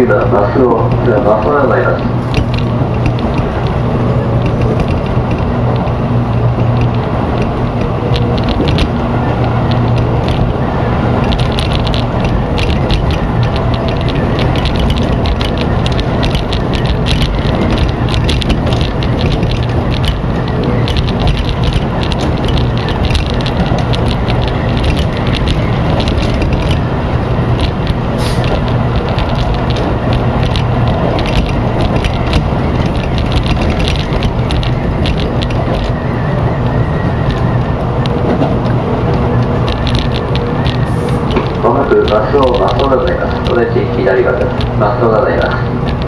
今バスをバスをございますくバスをバスをございます。お出口左側です。バスをございます。